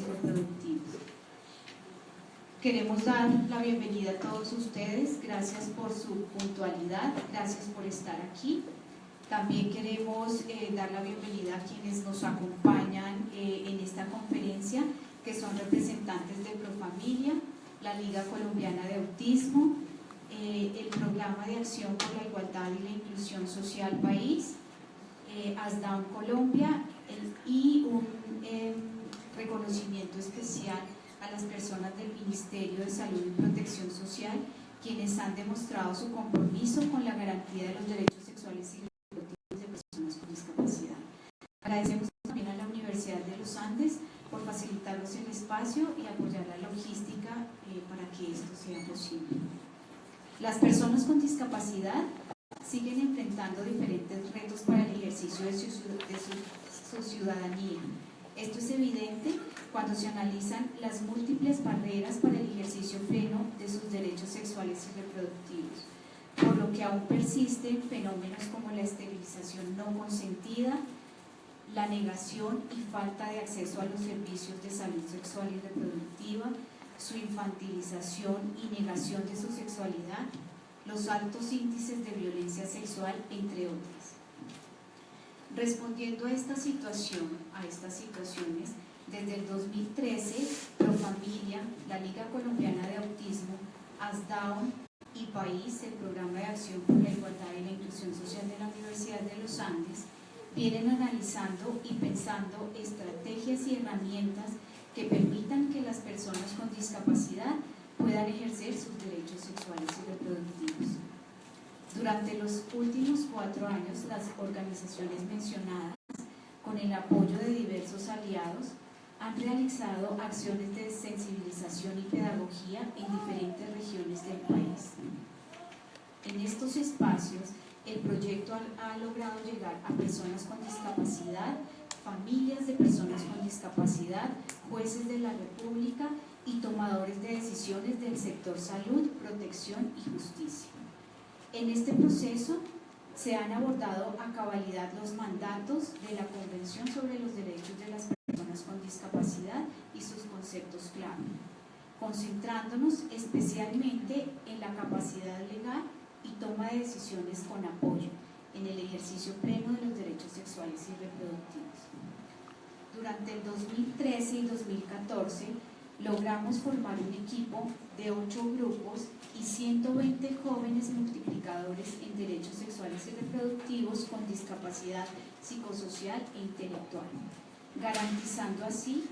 reproductivos. Queremos dar la bienvenida a todos ustedes, gracias por su puntualidad, gracias por estar aquí. También queremos eh, dar la bienvenida a quienes nos acompañan eh, en esta conferencia, que son representantes de Profamilia, la Liga Colombiana de Autismo, eh, el Programa de Acción por la Igualdad y la Inclusión Social País, ASDAUN Colombia y un em, reconocimiento especial a las personas del Ministerio de Salud y Protección Social, quienes han demostrado su compromiso con la garantía de los derechos sexuales y Agradecemos también a la Universidad de los Andes por facilitarnos el espacio y apoyar la logística eh, para que esto sea posible. Las personas con discapacidad siguen enfrentando diferentes retos para el ejercicio de su, su ciudadanía. Esto es evidente cuando se analizan las múltiples barreras para el ejercicio pleno de sus derechos sexuales y reproductivos, por lo que aún persisten fenómenos como la esterilización no consentida, la negación y falta de acceso a los servicios de salud sexual y reproductiva, su infantilización y negación de su sexualidad, los altos índices de violencia sexual, entre otras. Respondiendo a esta situación, a estas situaciones, desde el 2013, Profamilia, la Liga Colombiana de Autismo, ASDAON y País, el Programa de Acción por la Igualdad y la Inclusión Social de la Universidad de los Andes, vienen analizando y pensando estrategias y herramientas que permitan que las personas con discapacidad puedan ejercer sus derechos sexuales y reproductivos. Durante los últimos cuatro años, las organizaciones mencionadas, con el apoyo de diversos aliados, han realizado acciones de sensibilización y pedagogía en diferentes regiones del país. En estos espacios, el proyecto ha, logrado llegar a personas con discapacidad, familias de personas con discapacidad, jueces de la República y tomadores de decisiones del sector salud, protección y justicia. En este proceso se han abordado a cabalidad los mandatos de la Convención sobre los Derechos de las Personas con Discapacidad y sus conceptos clave, concentrándonos especialmente en la capacidad legal y toma de decisiones con apoyo en el ejercicio pleno de los derechos sexuales y reproductivos. Durante el 2013 y 2014 logramos formar un equipo de ocho grupos y 120 jóvenes multiplicadores en derechos sexuales y reproductivos con discapacidad psicosocial e intelectual, garantizando así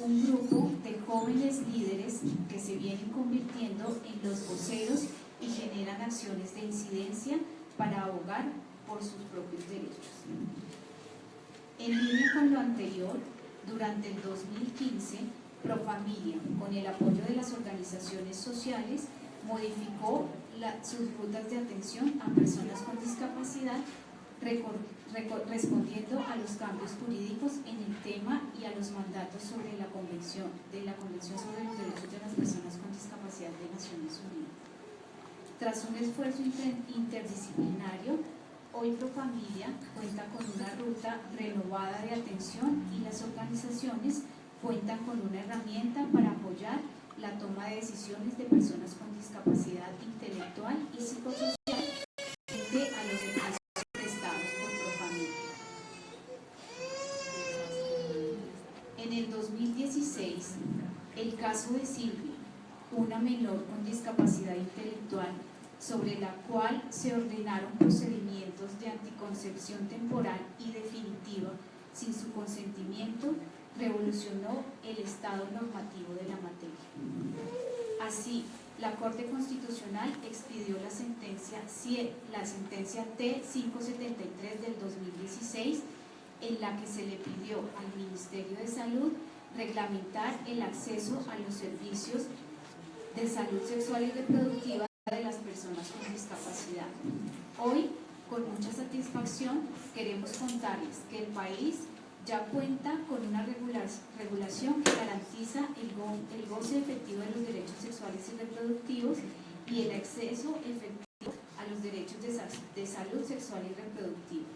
un grupo de jóvenes líderes que se vienen convirtiendo en los voceros y generan acciones de incidencia para abogar por sus propios derechos. En línea con lo anterior, durante el 2015, Profamilia, con el apoyo de las organizaciones sociales, modificó sus rutas de atención a personas con discapacidad, respondiendo a los cambios jurídicos en el tema y a los mandatos sobre la Convención, de la Convención sobre los Derechos de las Personas con Discapacidad de Naciones Unidas. Tras un esfuerzo interdisciplinario, hoy Profamilia cuenta con una ruta renovada de atención y las organizaciones cuentan con una herramienta para apoyar la toma de decisiones de personas con discapacidad intelectual y psicosocial frente a los servicios prestados por Profamilia. En el 2016, el caso de Silvia, una menor con discapacidad intelectual, sobre la cual se ordenaron procedimientos de anticoncepción temporal y definitiva sin su consentimiento, revolucionó el estado normativo de la materia. Así, la Corte Constitucional expidió la sentencia, la sentencia T-573 del 2016 en la que se le pidió al Ministerio de Salud reglamentar el acceso a los servicios de salud sexual y reproductiva de las personas con discapacidad. Hoy, con mucha satisfacción, queremos contarles que el país ya cuenta con una regulación que garantiza el, goce efectivo de los derechos sexuales y reproductivos y el acceso efectivo a los derechos de, salud sexual y reproductiva.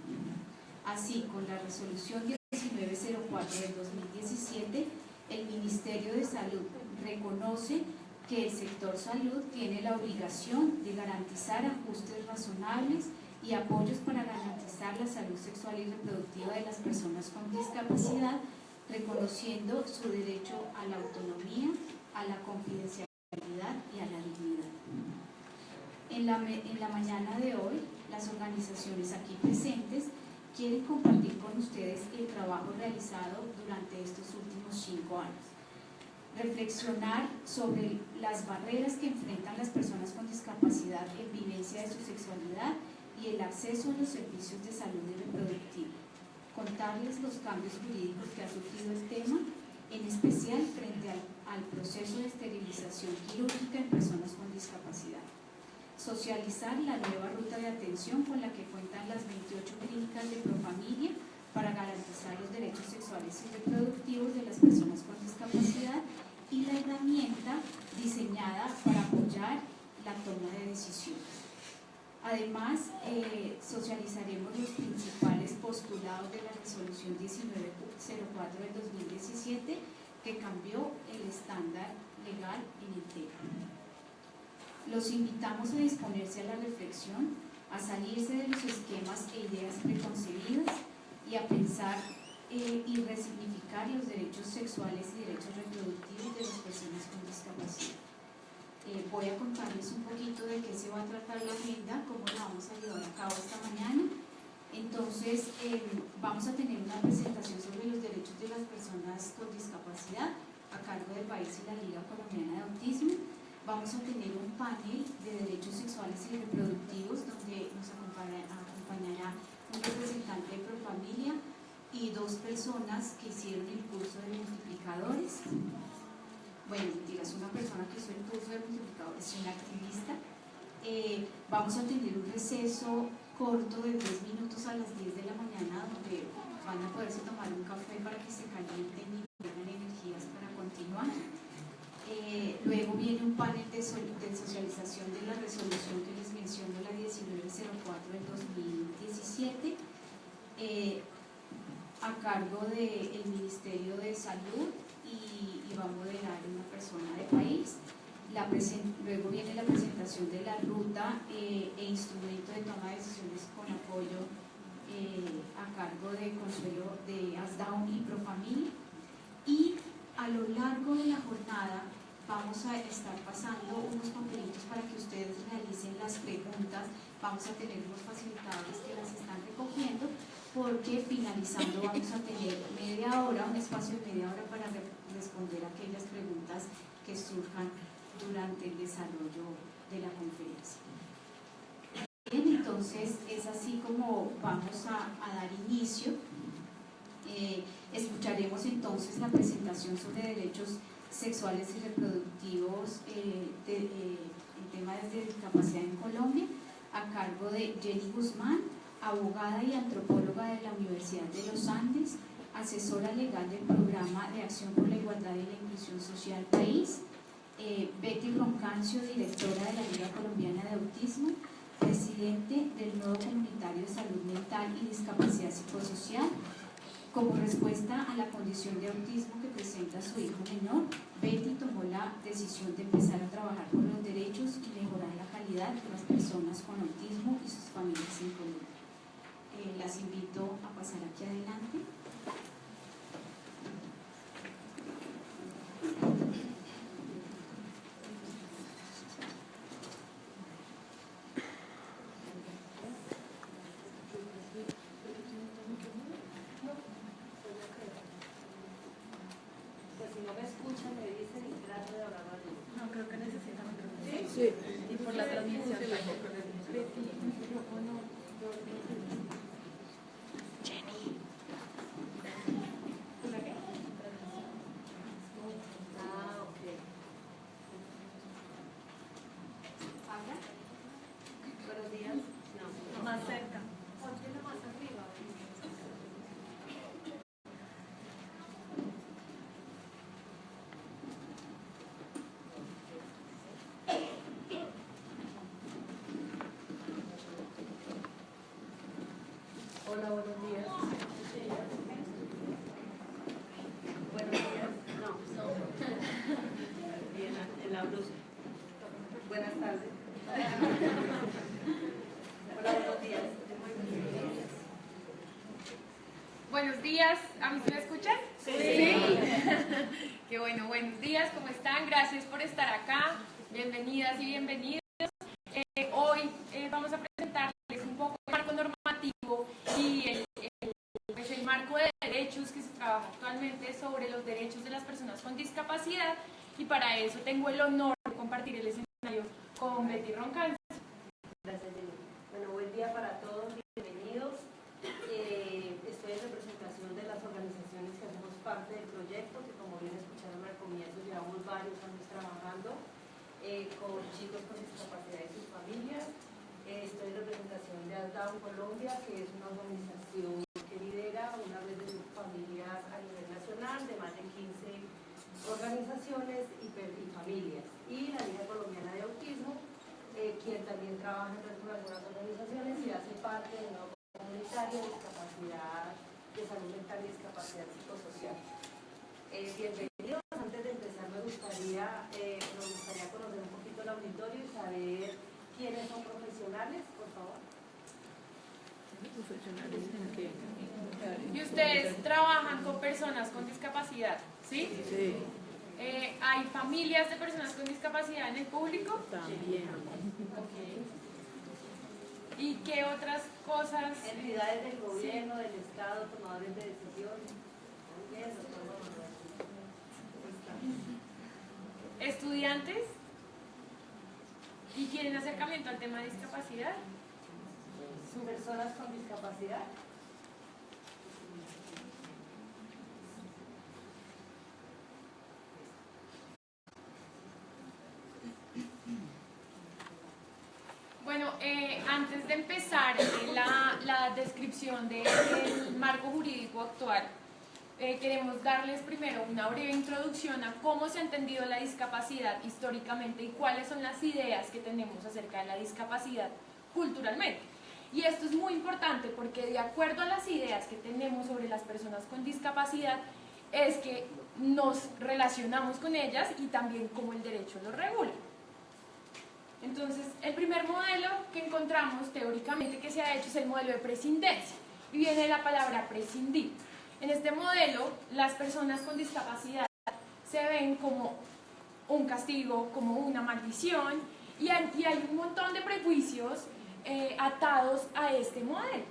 Así, con la resolución 1904 del 2017, el Ministerio de Salud reconoce que el sector salud tiene la obligación de garantizar ajustes razonables y apoyos para garantizar la salud sexual y reproductiva de las personas con discapacidad, reconociendo su derecho a la autonomía, a la confidencialidad y a la dignidad. En la, en la mañana de hoy, las organizaciones aquí presentes quieren compartir con ustedes el trabajo realizado durante estos últimos cinco años reflexionar sobre las barreras que enfrentan las personas con discapacidad en vivencia de su sexualidad y el acceso a los servicios de salud y reproductiva. Contarles los cambios jurídicos que ha sufrido el tema, en especial frente al, al proceso de esterilización quirúrgica en personas con discapacidad. Socializar la nueva ruta de atención con la que cuentan las 28 clínicas de Profamilia para garantizar los derechos sexuales y reproductivos de las personas con discapacidad y la herramienta diseñada para apoyar la toma de decisiones. Además, eh, socializaremos los principales postulados de la resolución 1904 del 2017 que cambió el estándar legal en el tema. Los invitamos a disponerse a la reflexión, a salirse de los esquemas e ideas preconcebidas y a pensar eh, y resignificar los derechos sexuales y derechos reproductivos de las personas con discapacidad. Eh, voy a contarles un poquito de qué se va a tratar la agenda, cómo la vamos a llevar a cabo esta mañana. Entonces, eh, vamos a tener una presentación sobre los derechos de las personas con discapacidad a cargo del país y la Liga Colombiana de Autismo. Vamos a tener un panel de derechos sexuales y reproductivos donde nos acompañará un representante de Profamilia, y dos personas que hicieron el curso de multiplicadores. Bueno, mentiras, una persona que hizo el curso de multiplicadores es una activista. Eh, vamos a tener un receso corto de 10 minutos a las 10 de la mañana donde van a poderse tomar un café para que se calienten y tengan energías para continuar. Eh, luego viene un panel de, de, socialización de la resolución que les menciono, la 1904 del 2017. Eh, a cargo del Ministerio de Salud y, va a modelar una persona de país. La luego viene la presentación de la ruta eh, e instrumento de toma de decisiones con apoyo eh, a cargo de Consuelo de ASDAUN y Profamilia. Y a lo largo de la jornada vamos a estar pasando unos papelitos para que ustedes realicen las preguntas. Vamos a tener unos facilitadores que las están recogiendo porque finalizando vamos a tener media hora, un espacio de media hora para responder aquellas preguntas que surjan durante el desarrollo de la conferencia. Bien, entonces es así como vamos a, dar inicio. Eh, escucharemos entonces la presentación sobre derechos sexuales y reproductivos eh, eh, en temas de discapacidad en Colombia a cargo de Jenny Guzmán, abogada y antropóloga de la Universidad de los Andes, asesora legal del Programa de Acción por la Igualdad y la Inclusión Social País, eh, Betty Roncancio, directora de la Liga Colombiana de Autismo, presidente del Nodo Comunitario de Salud Mental y Discapacidad Psicosocial. Como respuesta a la condición de autismo que presenta su hijo menor, Betty tomó la decisión de empezar a trabajar por los derechos y mejorar la calidad de las personas con autismo y sus familias en Colombia. Eh, las invito a pasar aquí adelante. no me escuchan me dicen y trato de hablar No, creo que necesitan ¿Sí? Sí. Y por la transmisión. Sí. Hola, buenos días. Buenos días. No, son. Bien, en la blusa. Buenas tardes. Hola, buenos días. Buenos días, ¿a mí se me escuchan? Sí. sí. Qué bueno, buenos días, ¿cómo están? Gracias por estar acá. Bienvenidas y bienvenidos. Sobre los derechos de las personas con discapacidad y para eso tengo el honor de compartir el escenario con Betty Roncal. Gracias. Bueno, buen día para todos, bienvenidos. Eh, estoy en representación de las organizaciones que hacemos parte del proyecto, que como bien escucharon al comienzo, llevamos varios años trabajando eh, con chicos con discapacidad y sus familias. Eh, estoy en representación de ASDAO Colombia, que es una organización que lidera una red de familias a nivel nacional de más de 15 organizaciones y, y familias. Y la Liga Colombiana de Autismo, eh, quien también trabaja en algunas organizaciones y hace parte de una comunitaria de discapacidad, de salud mental y discapacidad psicosocial. Eh, bienvenidos. Antes de empezar me gustaría, eh, me gustaría conocer un poquito el auditorio y saber quiénes son profesionales, por favor. Y ustedes trabajan con personas con discapacidad, ¿sí? Sí, Eh, ¿Hay familias de personas con discapacidad en el público? también. ¿Y qué otras cosas? Entidades del gobierno, del Estado, tomadores de decisiones. ¿Estudiantes? ¿Y quieren acercamiento al tema de discapacidad? Personas con discapacidad. Bueno, eh, antes de empezar eh, la, la descripción del marco jurídico actual, eh, queremos darles primero una breve introducción a cómo se ha entendido la discapacidad históricamente y cuáles son las ideas que tenemos acerca de la discapacidad culturalmente. Y esto es muy importante porque de acuerdo a las ideas que tenemos sobre las personas con discapacidad, es que nos relacionamos con ellas y también cómo el derecho lo regula. Entonces, el primer modelo que encontramos teóricamente que se ha hecho es el modelo de prescindencia y viene la palabra prescindir. En este modelo, las personas con discapacidad se ven como un castigo, como una maldición y hay un montón de prejuicios eh, atados a este modelo.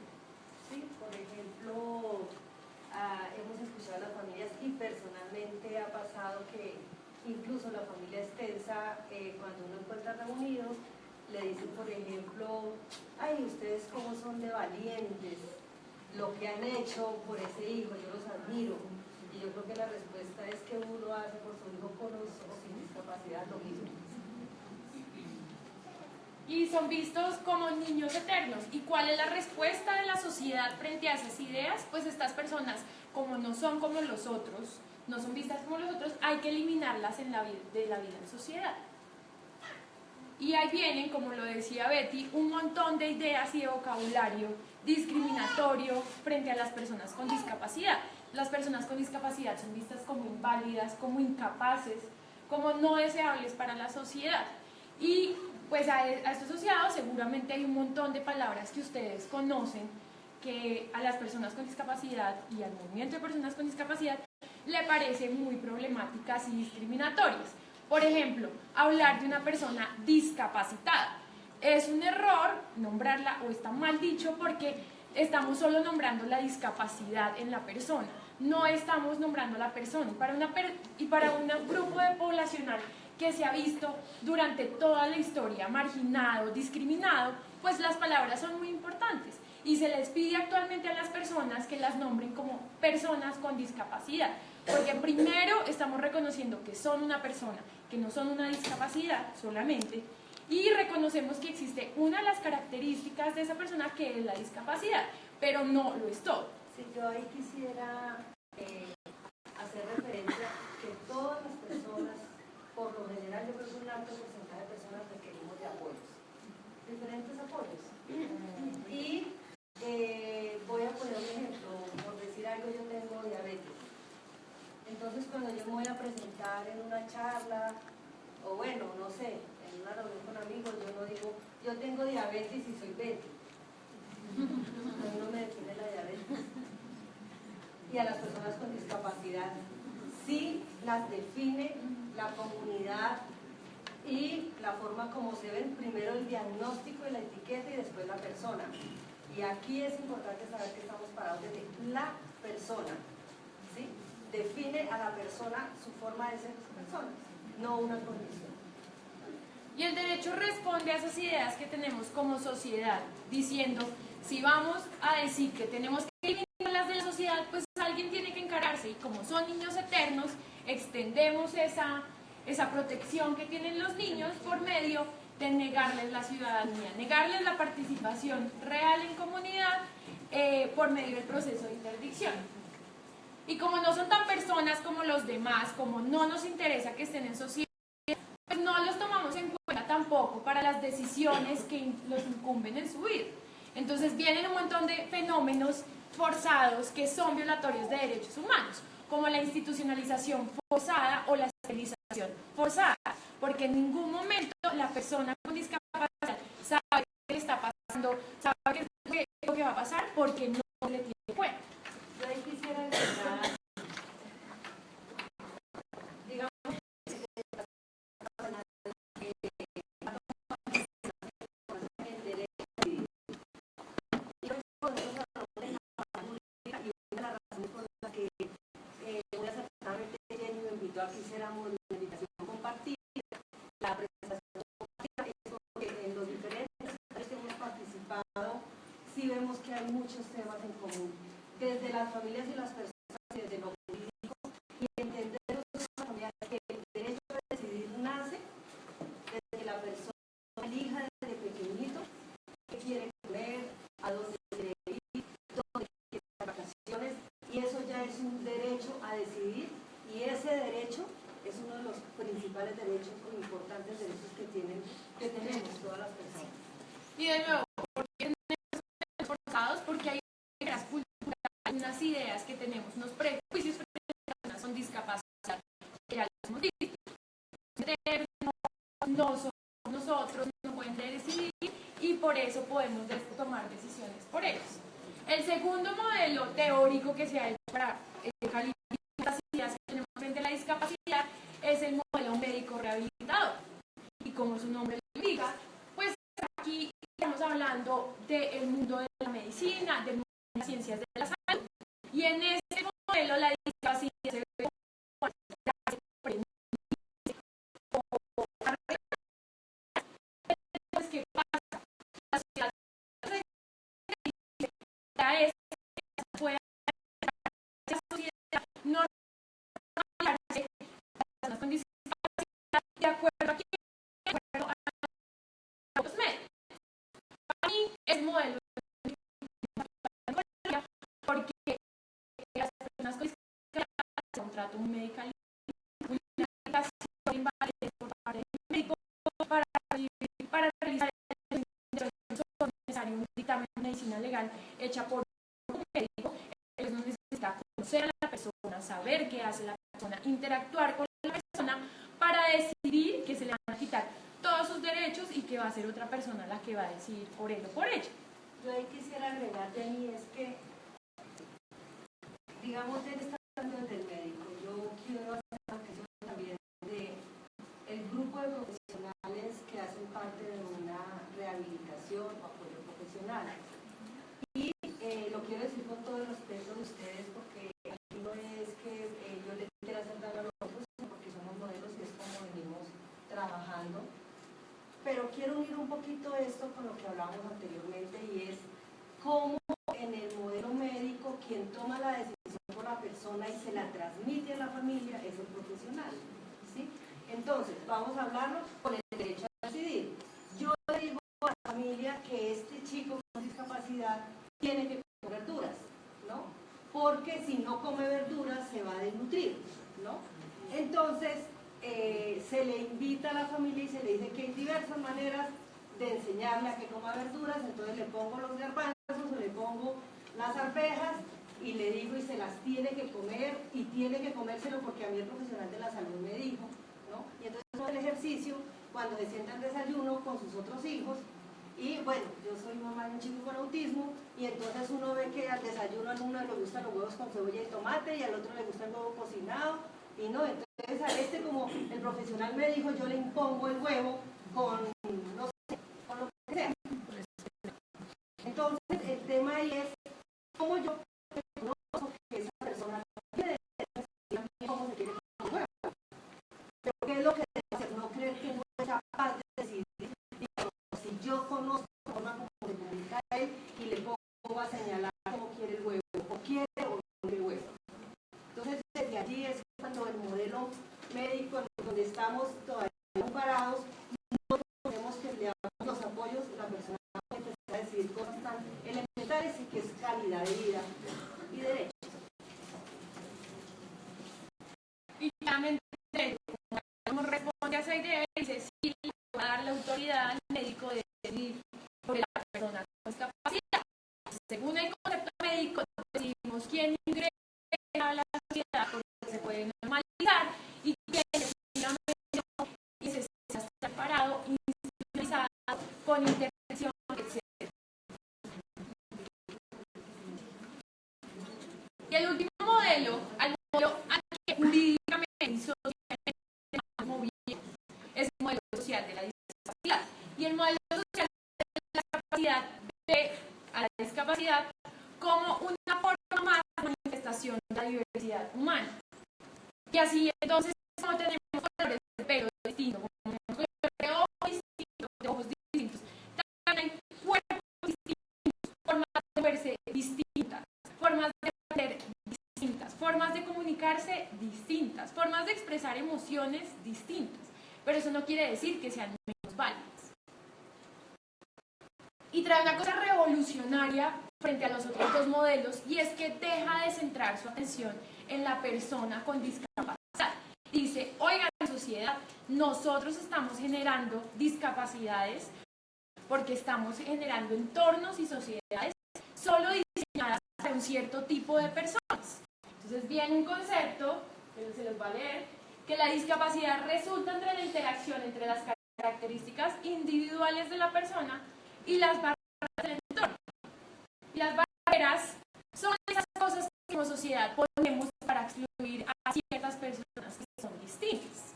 Sí, por ejemplo, ah, hemos escuchado a las familias y personalmente ha pasado que incluso la familia extensa, eh, cuando uno encuentra reunidos, le dicen, por ejemplo, ay, ustedes cómo son de valientes, lo que han hecho por ese hijo, yo los admiro. Y yo creo que la respuesta es que uno hace por su hijo con o sin discapacidad lo mismo. y son vistos como niños eternos. ¿Y cuál es la respuesta de la sociedad frente a esas ideas? Pues estas personas, como no son como los otros, no son vistas como los otros, hay que eliminarlas en la de la vida en sociedad. Y ahí vienen, como lo decía Betty, un montón de ideas y de vocabulario discriminatorio frente a las personas con discapacidad. Las personas con discapacidad son vistas como inválidas, como incapaces, como no deseables para la sociedad. Y pues a, a esto asociado seguramente hay un montón de palabras que ustedes conocen que a las personas con discapacidad y al movimiento de personas con discapacidad le parecen muy problemáticas y discriminatorias. Por ejemplo, hablar de una persona discapacitada. Es un error nombrarla o está mal dicho porque estamos solo nombrando la discapacidad en la persona, no estamos nombrando la persona. Y para, una y para un grupo de poblacional que se ha visto durante toda la historia marginado, discriminado, pues las palabras son muy importantes y se les pide actualmente a las personas que las nombren como personas con discapacidad, porque primero estamos reconociendo que son una persona, que no son una discapacidad solamente, y reconocemos que existe una de las características de esa persona que es la discapacidad, pero no lo es todo. Si yo ahí quisiera eh, hacer referencia que todas las personas, por lo general yo creo que un alto porcentaje de personas requerimos de apoyos, diferentes apoyos. Y eh, voy a poner un ejemplo, por decir algo, yo tengo diabetes. Entonces cuando yo me voy a presentar en una charla O bueno, no sé, en una reunión con amigos yo no digo, yo tengo diabetes y soy Betty. No me define la diabetes. Y a las personas con discapacidad sí las define la comunidad y la forma como se ven primero el diagnóstico y la etiqueta y después la persona. Y aquí es importante saber que estamos parados desde la persona. Define a la persona su forma de ser persona, no una condición. Y el derecho responde a esas ideas que tenemos como sociedad, diciendo, si vamos a decir que tenemos que eliminar las de la sociedad, pues alguien tiene que encararse. Y como son niños eternos, extendemos esa, esa protección que tienen los niños por medio de negarles la ciudadanía, negarles la participación real en comunidad eh, por medio del proceso de interdicción. Y como no son tan personas como los demás, como no nos interesa que estén en sociedad, pues no los tomamos en cuenta tampoco para las decisiones que los incumben en su vida. Entonces vienen un montón de fenómenos forzados que son violatorios de derechos humanos, como la institucionalización forzada o la esterilización forzada, porque en ningún momento la persona con discapacidad sabe qué le está pasando, sabe qué es lo que va a pasar, porque no le tiene cuenta. Yo ahí quisiera agregar, digamos, el derecho a vivir. Y hoy podemos hablar de la pública y una de las razones por las que eh, muy acertadamente Jenny me invitó a que hiciéramos la invitación compartida, la presentación compartida, es porque en los diferentes que hemos participado sí vemos que hay muchos temas en común, desde las familias y las personas, desde lo jurídico, y entender los familias que el derecho a decidir nace desde que la persona elija desde pequeñito qué quiere comer, a dónde quiere ir, dónde quiere ir vacaciones, y eso ya es un derecho a decidir, y ese derecho es uno de los principales derechos o importantes derechos que tienen, que tenemos todas las personas. Y de nuevo, ¿por qué tenemos forzados? Porque hay reglas culturales, unas ideas que tenemos, unos prejuicios frente a las personas con discapacidad, que ya les hemos dicho. No, no somos nosotros, no pueden decidir y por eso podemos de- tomar decisiones por ellos. El segundo modelo teórico que se ha hecho para eh, calificar las ideas que tenemos frente a la discapacidad es el modelo médico rehabilitador. Y como su nombre lo indica, pues aquí estamos hablando del mundo de la medicina, del mundo de las ciencias de la salud. Y en ese modelo la discapacidad se ve como algo que se como Entonces, ¿qué pasa? La sociedad ya es que se puede la sociedad no regularse las con discapacidad de acuerdo a quién, de acuerdo a los médicos. Para mí es modelo porque las personas con discapacidad un trato médico una indicación invalidez por parte del médico para, para realizar el son necesario un dictamen de medicina legal hecha por un médico, él no necesita conocer a la persona, saber qué hace la persona, interactuar con la persona para decidir que se le van a quitar todos sus derechos y que va a ser otra persona la que va a decidir por él o por ella. Yo ahí quisiera agregar, Jenny, es que, digamos, él está hablando del médico. Yo quiero hacer una reflexión también de el grupo de profesionales que hacen parte de una rehabilitación o apoyo profesional. Y eh, lo quiero decir con todo el respeto de ustedes, porque aquí no es que eh, yo les quiera hacer daño a los otros, sino porque somos modelos y es como venimos trabajando. Pero quiero unir un poquito esto con lo que hablábamos anteriormente y es cómo en el modelo médico quien toma la decisión por la persona y se la transmite a la familia es el profesional. ¿sí? Entonces, vamos a hablarlo con el derecho a decidir. Yo digo a la familia que este chico con discapacidad tiene que comer verduras, ¿no? Porque si no come verduras se va a desnutrir, ¿no? Entonces, eh, se le invita a la familia y se le dice que hay diversas maneras de enseñarle a que coma verduras, entonces le pongo los garbanzos o le pongo las arvejas y le digo y se las tiene que comer y tiene que comérselo porque a mí el profesional de la salud me dijo, ¿no? Y entonces el ejercicio cuando se sienta al desayuno con sus otros hijos y bueno, yo soy mamá de un chico con autismo y entonces uno ve que al desayuno a uno le gustan los huevos con cebolla y tomate y al otro le gusta el huevo cocinado y no, entonces este como el profesional me dijo, yo le impongo el huevo con solamente responde a esa idea formas de expresar emociones distintas, pero eso no quiere decir que sean menos válidas. Y trae una cosa revolucionaria frente a los otros dos modelos y es que deja de centrar su atención en la persona con discapacidad. Dice, oigan sociedad, nosotros estamos generando discapacidades porque estamos generando entornos y sociedades solo diseñadas para un cierto tipo de personas. Entonces viene un concepto que se los va a leer, que la discapacidad resulta entre la interacción entre las características individuales de la persona y las barreras del entorno. Las barreras son esas cosas que como sociedad ponemos para excluir a ciertas personas que son distintas.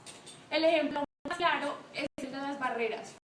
El ejemplo más claro es el de las barreras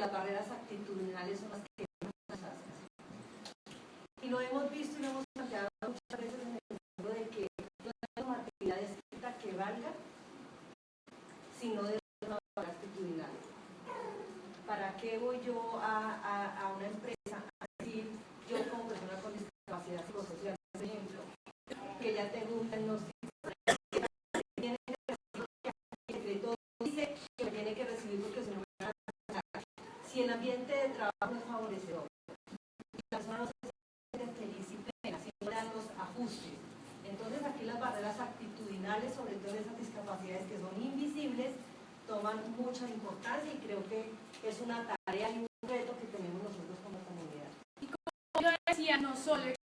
las barreras actitudinales son las que nos hacen. Y lo hemos visto y lo hemos planteado muchas veces en el sentido de que no hay actividad escrita que valga, sino de una barrera actitudinal. ¿Para qué voy yo decía, no solo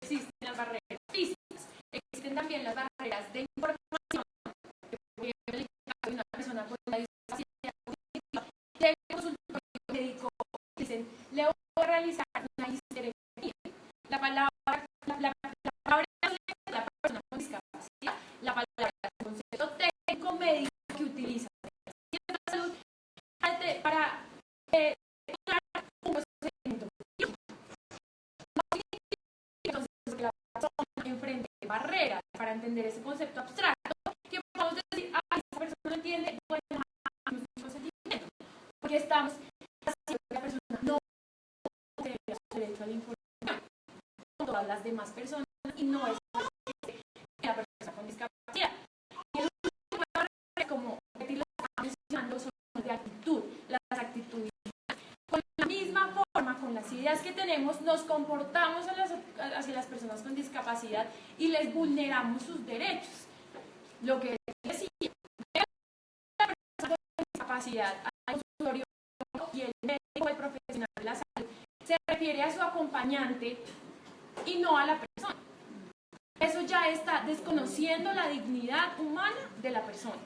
nos comportamos hacia las personas con discapacidad y les vulneramos sus derechos. Lo que decía, la persona con discapacidad y el médico, el profesional de la salud, se refiere a su acompañante y no a la persona. Eso ya está desconociendo la dignidad humana de la persona.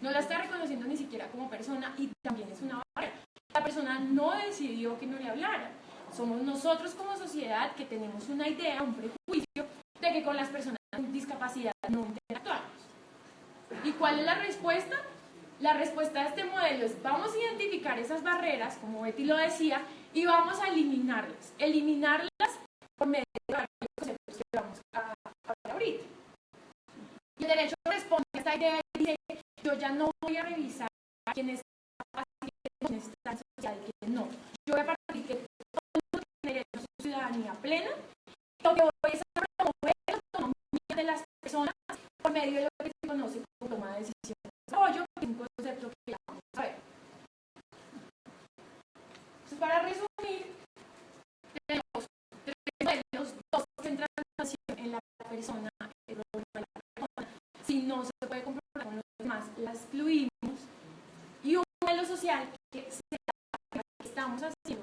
No la está reconociendo ni siquiera como persona y también es una barrera. La persona no decidió que no le hablara. Somos nosotros como sociedad que tenemos una idea, un prejuicio de que con las personas con discapacidad no interactuamos. ¿Y cuál es la respuesta? La respuesta a este modelo es vamos a identificar esas barreras, como Betty lo decía, y vamos a eliminarlas. Eliminarlas por medio de los conceptos que vamos a hablar ahorita. Y el derecho responde a esta idea y dice, yo ya no voy a revisar quién está está social quién no. Yo voy a partir que ciudadanía plena. Lo que hoy es promover la autonomía de las personas por medio de lo que se conoce como toma de decisiones de apoyo, que es un concepto que ya vamos a ver. Entonces, para resumir, tenemos tres modelos, dos centran en la persona, el de la persona. Si no se puede comprobar con los demás, la excluimos. Y un modelo social que estamos haciendo